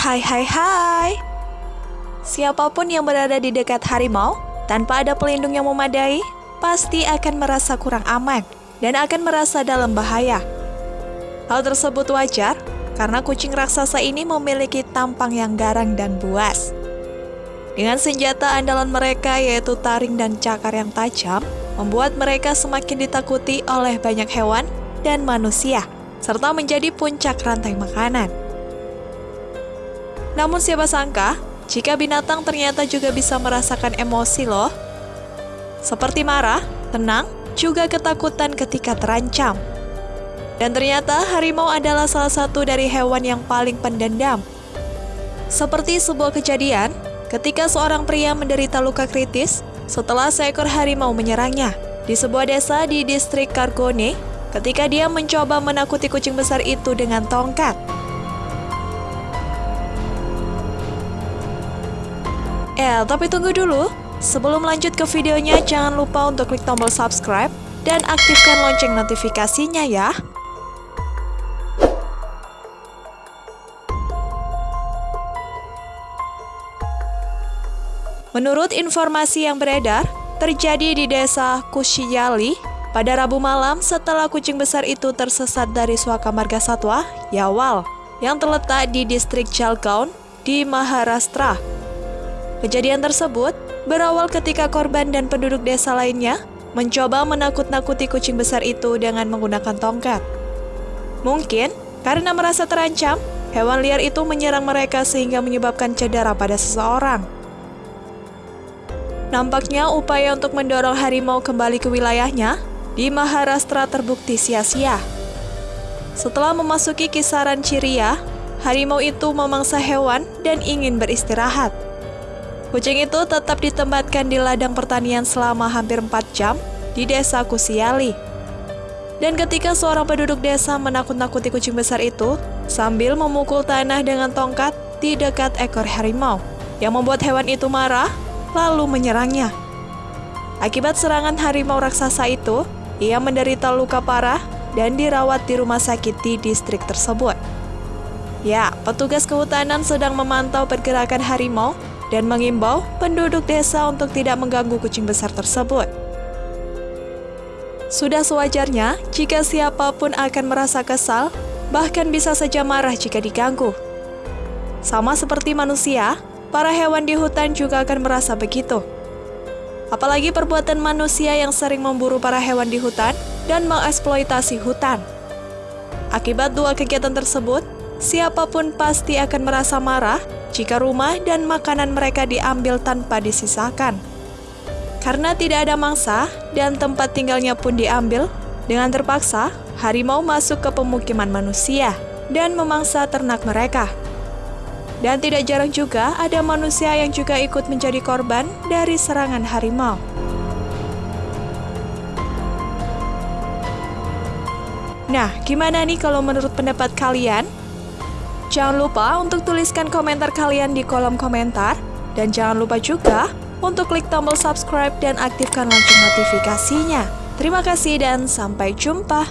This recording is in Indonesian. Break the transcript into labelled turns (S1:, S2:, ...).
S1: Hai hai hai. Siapa pun yang berada di dekat harimau Tanpa ada pelindung yang memadai Pasti akan merasa kurang aman Dan akan merasa dalam bahaya. Hal tersebut wajar Karena kucing raksasa ini memiliki tampang yang garang dan buas. Dengan senjata andalan mereka yaitu taring dan cakar yang tajam Membuat mereka semakin ditakuti oleh banyak hewan dan manusia Serta menjadi puncak rantai makanan namun siapa sangka, jika binatang ternyata juga bisa merasakan emosi loh. Seperti marah, tenang, juga ketakutan ketika terancam. Dan ternyata harimau adalah salah satu dari hewan yang paling pendendam. Seperti sebuah kejadian, ketika seorang pria menderita luka kritis setelah seekor harimau menyerangnya di sebuah desa di distrik Kargone ketika dia mencoba menakuti kucing besar itu dengan tongkat. Eh, tapi tunggu dulu. Sebelum lanjut ke videonya, jangan lupa untuk klik tombol subscribe dan aktifkan lonceng notifikasinya ya. Menurut informasi yang beredar, terjadi di desa Kushiyali pada Rabu malam setelah kucing besar itu tersesat dari suaka marga satwa, Yawal, yang terletak di distrik Jalgaon di Maharashtra. Kejadian tersebut berawal ketika korban dan penduduk desa lainnya mencoba menakut-nakuti kucing besar itu dengan menggunakan tongkat. Mungkin karena merasa terancam, hewan liar itu menyerang mereka sehingga menyebabkan cedera pada seseorang. Nampaknya upaya untuk mendorong harimau kembali ke wilayahnya di Maharashtra terbukti sia-sia. Setelah memasuki kisaran Ciria, harimau itu memangsa hewan dan ingin beristirahat. Kucing itu tetap ditempatkan di ladang pertanian selama hampir 4 jam di desa Kusiali. Dan ketika seorang penduduk desa menakut-nakuti kucing besar itu sambil memukul tanah dengan tongkat di dekat ekor harimau, yang membuat hewan itu marah lalu menyerangnya. Akibat serangan harimau raksasa itu, ia menderita luka parah dan dirawat di rumah sakit di distrik tersebut. Ya, petugas kehutanan sedang memantau pergerakan harimau dan mengimbau penduduk desa untuk tidak mengganggu kucing besar tersebut. Sudah sewajarnya jika siapa pun akan merasa kesal, bahkan bisa saja marah jika diganggu. Sama seperti manusia, para hewan di hutan juga akan merasa begitu. Apalagi perbuatan manusia yang sering memburu para hewan di hutan dan mengeksploitasi hutan. Akibat dua kegiatan tersebut, siapa pun pasti akan merasa marah jika rumah dan makanan mereka diambil tanpa disisakan. Karena tidak ada mangsa dan tempat tinggalnya pun diambil, dengan terpaksa harimau masuk ke pemukiman manusia dan memangsa ternak mereka. Dan tidak jarang juga ada manusia yang juga ikut menjadi korban dari serangan harimau. Nah, gimana nih kalau menurut pendapat kalian? Jangan lupa untuk tuliskan komentar kalian di kolom komentar. Dan jangan lupa juga untuk klik tombol subscribe dan aktifkan lonceng notifikasinya. Terima kasih dan sampai jumpa.